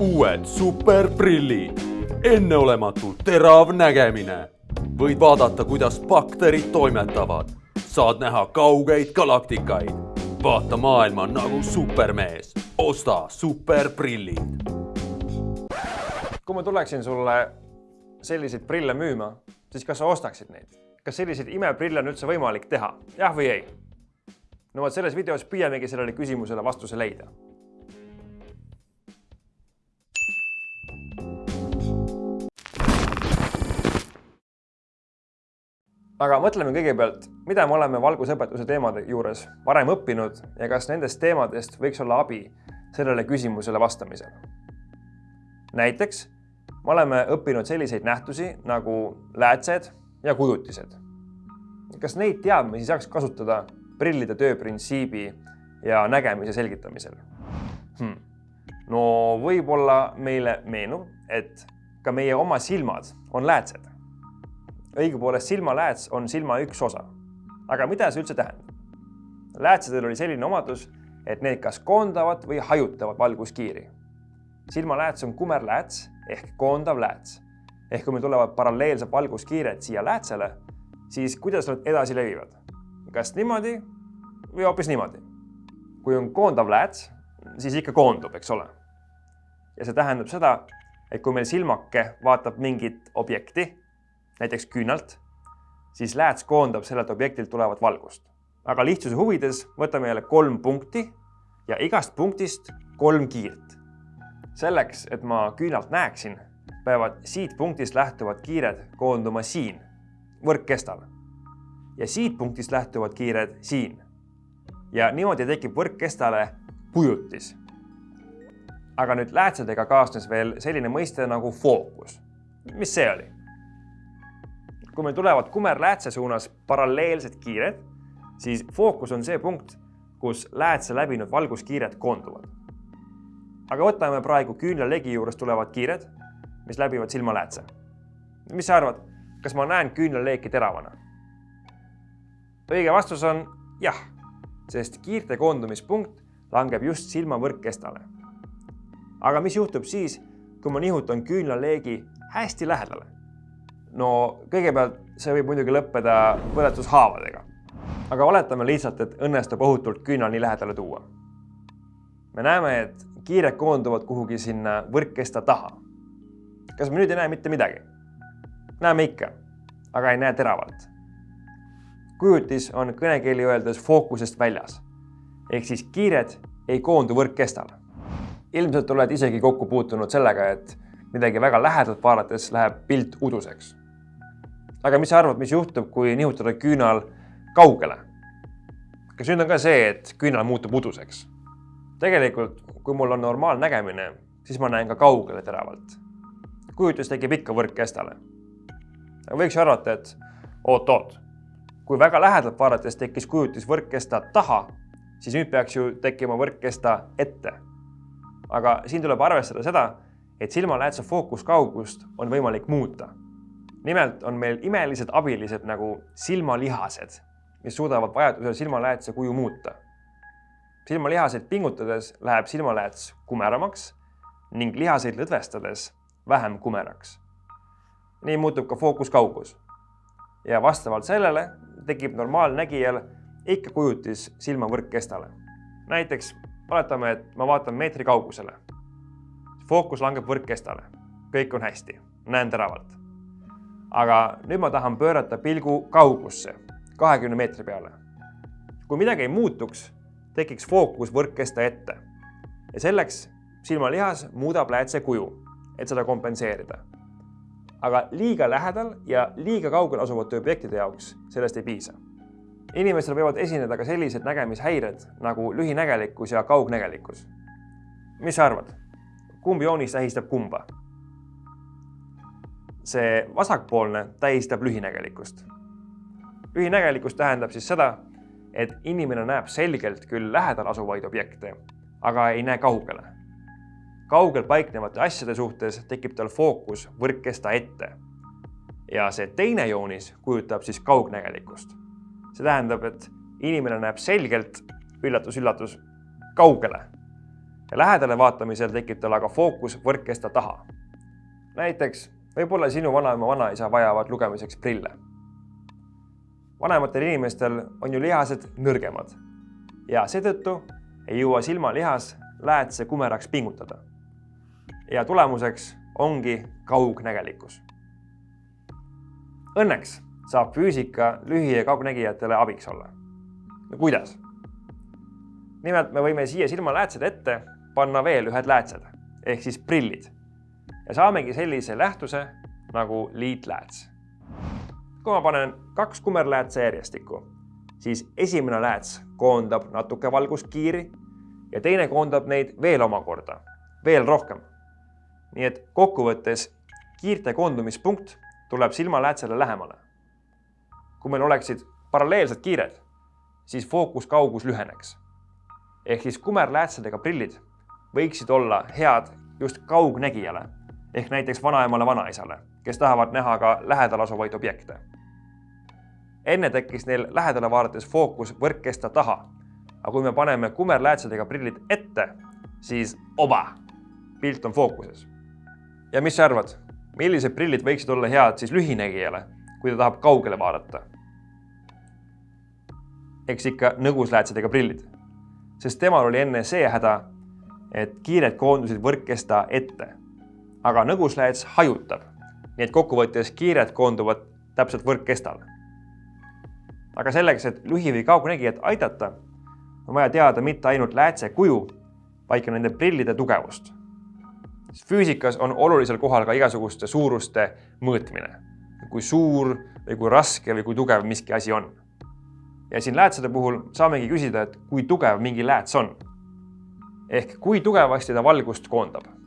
uued superprillid, enneolematult terav nägemine. võid vaadata, kuidas bakterid toimetavad, saad näha kaugeid galaktikaid, vaata maailma nagu supermees, osta superprillid. kui ma tuleksin sulle selliseid prille müüma, siis kas sa ostaksid neid? kas selliseid imeprille on üldse võimalik teha, jah või ei? no vot selles videos püüamegi sellele küsimusele vastuse leida aga mõtleme kõigepealt, mida me oleme valgusõpetuse teemade juures varem õppinud ja kas nendest teemadest võiks olla abi sellele küsimusele vastamisel. näiteks me oleme õppinud selliseid nähtusi nagu läätsed ja kujutised. kas neid teadmisi saaks kasutada prillide tööprintsiibi ja nägemise selgitamisel hmm.? no võib-olla meile meenub, et ka meie oma silmad on läätsed õigupoolest silmalääts on silma üks osa. aga mida see üldse tähendab? läätsedel oli selline omadus, et need kas koondavad või hajutavad valguskiiri. silmalääts on kumerlääts ehk koondav lääts. ehk kui meil tulevad paralleelsed valguskiired siia läätsele, siis kuidas nad edasi levivad? kas niimoodi või hoopis niimoodi? kui on koondav lääts, siis ikka koondub, eks ole. ja see tähendab seda, et kui meil silmake vaatab mingit objekti näiteks küünalt, siis lääts koondab sellelt objektilt tulevat valgust. aga lihtsuse huvides võtame jälle kolm punkti ja igast punktist kolm kiirt. selleks, et ma küünalt näeksin, peavad siit punktist lähtuvad kiired koonduma siin, võrkkestal. ja siit punktist lähtuvad kiired siin. ja niimoodi tekib võrkkestale kujutis. aga nüüd läätsedega kaasnes veel selline mõiste nagu fookus. mis see oli? Kui meil tulevad kumerläätse suunas paralleelsed kiired, siis fookus on see punkt, kus läätse läbinud valguskiired koonduvad. aga võtame praegu küünlalegi juures tulevad kiired, mis läbivad silmaläätse. mis sa arvad, kas ma näen küünlaleeki teravana? õige vastus on jah, sest kiirte koondumispunkt langeb just silma võrkkestale. aga mis juhtub siis, kui ma nihutan küünlaleegi hästi lähedale? No kõigepealt see võib muidugi lõppeda põletushaavadega. aga oletame lihtsalt, et õnnestub ohutult küünal nii lähedale tuua. me näeme, et kiired koonduvad kuhugi sinna võrkkesta taha. kas me nüüd ei näe mitte midagi? näeme ikka, aga ei näe teravalt. kujutis on kõnekeeli öeldes fookusest väljas ehk siis kiired ei koondu võrkkestale. ilmselt oled isegi kokku puutunud sellega, et midagi väga lähedalt vaadates läheb pilt uduseks aga mis sa arvad, mis juhtub, kui nihutada küünal kaugele? kas nüüd on ka see, et küünal muutub uduseks? tegelikult, kui mul on normaalnägemine, siis ma näen ka kaugele teravalt. kujutis tekib ikka võrkkestale. võiks ju arvata, et oot-oot, kui väga lähedalt vaadates tekkis kujutis võrkkesta taha, siis nüüd peaks ju tekkima võrkkesta ette. aga siin tuleb arvestada seda, et silmaläätse fookuskaugust on võimalik muuta nimelt on meil imelised abilised nagu silmalihased, mis suudavad vajadusel silmaläätse kuju muuta. silmalihaseid pingutades läheb silmalääts kumeramaks ning lihaseid lõdvestades vähem kumeraks. nii muutub ka fookuskaugus. ja vastavalt sellele tekib normaalnägijal ikka kujutis silma võrkkestale. näiteks oletame, et ma vaatan meetri kaugusele. fookus langeb võrkkestale, kõik on hästi, näen teravalt aga nüüd ma tahan pöörata pilgu kaugusse, kahekümne meetri peale. kui midagi ei muutuks, tekiks fookus võrkkesta ette ja selleks silmalihas muudab läätse kuju, et seda kompenseerida. aga liiga lähedal ja liiga kaugel asuvate objektide jaoks sellest ei piisa. inimestel võivad esineda ka sellised nägemishäired nagu lühinägelikkus ja kaugnägelikkus. mis sa arvad, kumb joonis tähistab kumba? See vasakpoolne tähistab lühinägelikkust. lühinägelikkus tähendab siis seda, et inimene näeb selgelt küll lähedal asuvaid objekte, aga ei näe kaugele. kaugel paiknevate asjade suhtes tekib tal fookus võrkkesta ette. ja see teine joonis kujutab siis kaugnägelikkust. see tähendab, et inimene näeb selgelt, üllatus-üllatus, kaugele. ja lähedale vaatamisel tekib tal aga fookus võrkkesta taha. näiteks võib-olla sinu vanaema, vanaisa vajavad lugemiseks prille. vanematel inimestel on ju lihased nõrgemad ja seetõttu ei jõua silmalihas läätse kumeraks pingutada. ja tulemuseks ongi kaugnägelikkus. Õnneks saab füüsika lühi- ja kaugnägijatele abiks olla. no kuidas? nimelt me võime siia silmaläätsed ette panna veel ühed läätsed ehk siis prillid ja saamegi sellise lähtuse nagu liitlääts. kui ma panen kaks kumerläätse järjestikku, siis esimene lääts koondab natuke valguskiiri ja teine koondab neid veel omakorda, veel rohkem. nii et kokkuvõttes kiirte koondumispunkt tuleb silmaläätsele lähemale. kui meil oleksid paralleelsed kiired, siis fookuskaugus lüheneks. ehk siis kumerläätsedega prillid võiksid olla head just kaugnägijale ehk näiteks vanaemale, vanaisale, kes tahavad näha ka lähedal asuvaid objekte. enne tekkis neil lähedale vaadates fookus võrkkesta taha. aga kui me paneme kumerläätsedega prillid ette, siis oba, pilt on fookuses. ja mis sa arvad, millised prillid võiksid olla head siis lühinägijale, kui ta tahab kaugele vaadata? eks ikka nõgusläätsedega prillid, sest temal oli enne see häda, et kiired koondusid võrkkesta ette. Aga nõguslääts hajutab, nii et kokkuvõttes kiired koonduvad täpselt võrkkestale. aga selleks, et lühi- või kaugnägijat aidata, on vaja teada mitte ainult läätse kuju, vaid ka nende prillide tugevust. füüsikas on olulisel kohal ka igasuguste suuruste mõõtmine, kui suur või kui raske või kui tugev miski asi on. ja siin läätsede puhul saamegi küsida, et kui tugev mingi lääts on ehk kui tugevasti ta valgust koondab.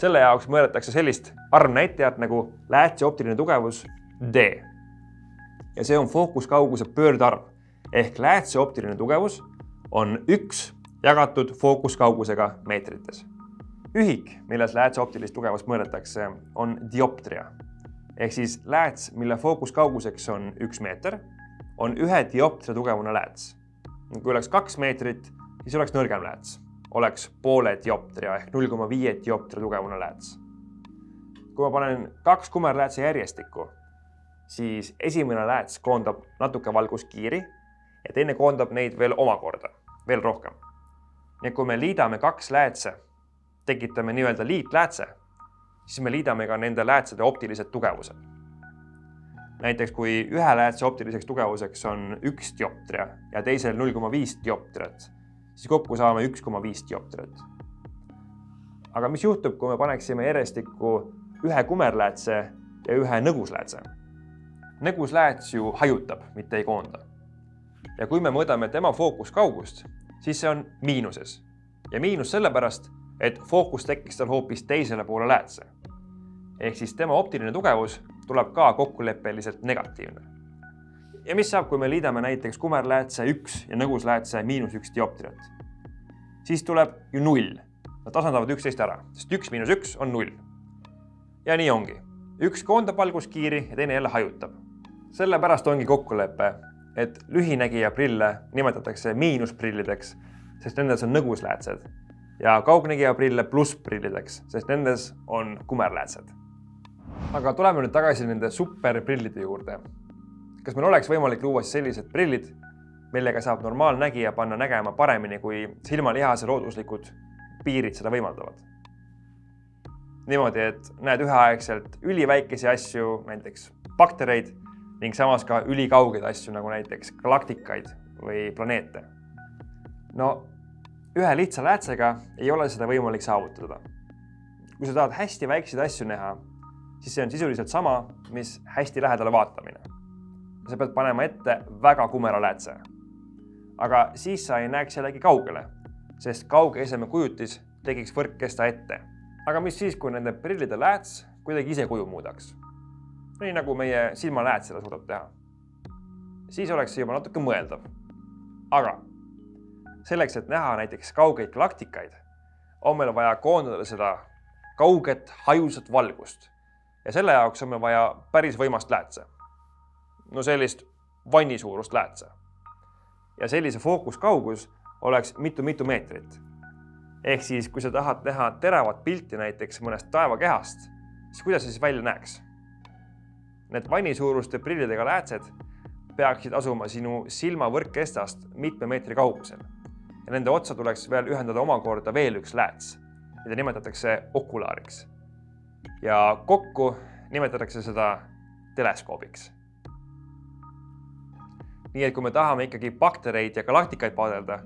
Selle jaoks mõõdetakse sellist arvnäitajat nagu läätse optiline tugevus D. ja see on fookuskauguse pöördarv ehk läätse optiline tugevus on üks jagatud fookuskaugusega meetrites. ühik, milles läätse optilist tugevust mõõdetakse, on dioptria ehk siis lääts, mille fookuskauguseks on üks meeter, on ühe dioptria tugevune lääts. kui oleks kaks meetrit, siis oleks nõrgem lääts oleks poole dioptria ehk null koma viie dioptria tugevune lääts. kui ma panen kaks kumerläätse järjestikku, siis esimene lääts koondab natuke valguskiiri ja teine koondab neid veel omakorda, veel rohkem. nii et kui me liidame kaks läätse, tekitame nii-öelda liitläätse, siis me liidame ka nende läätsede optilised tugevused. näiteks kui ühe läätse optiliseks tugevuseks on üks dioptria ja teisel null koma viis dioptriat siis kokku saame üks koma viis dioptrit. aga mis juhtub, kui me paneksime järjestikku ühe kumerläätse ja ühe nõgusläätse? nõguslääts ju hajutab, mitte ei koonda. ja kui me mõõdame tema fookuskaugust, siis see on miinuses ja miinus sellepärast, et fookus tekkis tal hoopis teisele poole läätse. ehk siis tema optiline tugevus tuleb ka kokkuleppeliselt negatiivne ja mis saab, kui me liidame näiteks kumerläätse üks ja nõgusläätse miinus üks dioptriat? siis tuleb ju null. Nad tasandavad üksteist ära, sest üks miinus üks on null. ja nii ongi. üks koondab valguskiiri ja teine jälle hajutab. sellepärast ongi kokkulepe, et lühinägija prille nimetatakse miinusprillideks, sest nendes on nõgusläätsed ja kaugnägija prille plussprillideks, sest nendes on kumerläätsed. aga tuleme nüüd tagasi nende superprillide juurde kas meil oleks võimalik luua siis sellised prillid, millega saab normaalnägija panna nägema paremini, kui silmalihase looduslikud piirid seda võimaldavad? niimoodi, et näed üheaegselt üliväikesi asju, näiteks baktereid ning samas ka ülikaugeid asju, nagu näiteks galaktikaid või planeete. no ühe lihtsa läätsega ei ole seda võimalik saavutada. kui sa tahad hästi väikseid asju näha, siis see on sisuliselt sama, mis hästi lähedale vaatamine sa pead panema ette väga kumera läätse. aga siis sa ei näeks jällegi kaugele, sest kauge eseme kujutis tekiks võrkkesta ette. aga mis siis, kui nende prillide lääts kuidagi ise kuju muudaks? nii nagu meie silmalääts seda suudab teha. siis oleks see juba natuke mõeldav. aga selleks, et näha näiteks kaugeid galaktikaid, on meil vaja koondada seda kauget hajusat valgust ja selle jaoks on meil vaja päris võimast läätse no sellist vanni suurust läätse. ja sellise fookuskaugus oleks mitu-mitu meetrit. ehk siis, kui sa tahad teha teravat pilti näiteks mõnest taevakehast, siis kuidas see siis välja näeks? Need vannisuuruste prillidega läätsed peaksid asuma sinu silmavõrkkestast mitme meetri kaugusel ja nende otsa tuleks veel ühendada omakorda veel üks lääts, mida nimetatakse okulaariks. ja kokku nimetatakse seda teleskoobiks. Nii et kui me tahame ikkagi baktereid ja galaktikaid vaadelda,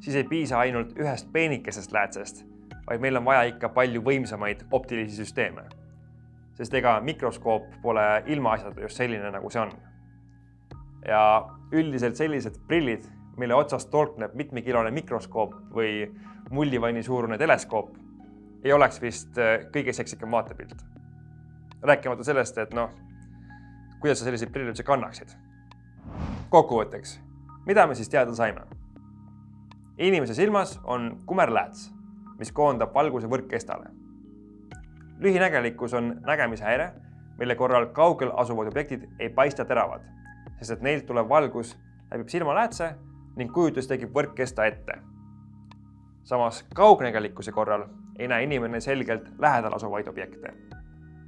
siis ei piisa ainult ühest peenikesest läätsest, vaid meil on vaja ikka palju võimsamaid optilisi süsteeme. sest ega mikroskoop pole ilmaasjata just selline, nagu see on. ja üldiselt sellised prillid mille otsast torkneb mitmekilone mikroskoop või mullivanni suurune teleskoop, ei oleks vist äh, kõige seksikam vaatepilt. rääkimata sellest, et noh, kuidas sa selliseid prille üldse kannaksid. Kokkuvõtteks, mida me siis teada saime? inimese silmas on kumerlääts, mis koondab valguse võrkkestale. lühinägelikkus on nägemishäire, mille korral kaugel asuvad objektid ei paista teravad, sest et neilt tulev valgus läbib silmaläätse ning kujutis tekib võrkkesta ette. samas kaugnägelikkuse korral ei näe inimene selgelt lähedal asuvaid objekte.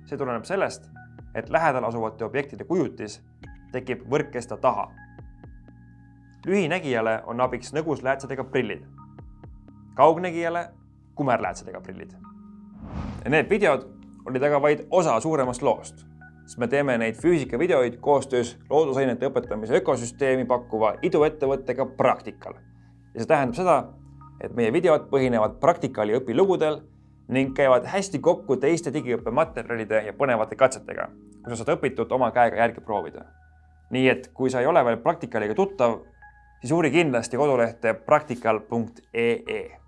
see tuleneb sellest, et lähedal asuvate objektide kujutis tekib võrkkesta taha. Lühinägijale on abiks nõgusläätsedega prillid, kaugnägijale kumerläätsedega prillid. Need videod olid aga vaid osa suuremast loost siis me teeme neid füüsikavideoid koostöös loodusainete õpetamise ökosüsteemi pakkuva iduettevõttega Praktikal. ja see tähendab seda, et meie videod põhinevad Praktikali õpilugudel ning käivad hästi kokku teiste digiõppematerjalide ja põnevate katsetega, kus sa saad õpitut oma käega järgi proovida. nii et kui sa ei ole veel Praktikaliga tuttav, siis uuri kindlasti kodulehte praktikal.ee